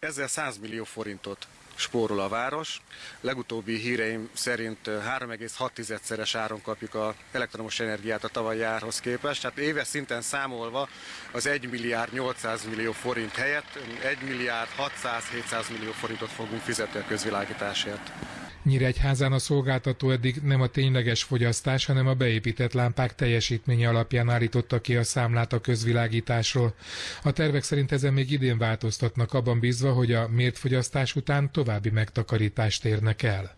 Ezzel 100 millió forintot spórol a város. Legutóbbi híreim szerint 3,6-szeres áron kapjuk a elektromos energiát a tavalyi árhoz képest. Tehát éves szinten számolva az 1 milliárd 800 millió forint helyett 1 milliárd 600-700 millió forintot fogunk fizetni a közvilágításért. Nyíregyházán a szolgáltató eddig nem a tényleges fogyasztás, hanem a beépített lámpák teljesítménye alapján állította ki a számlát a közvilágításról. A tervek szerint ezen még idén változtatnak abban bízva, hogy a mért fogyasztás után további megtakarítást érnek el.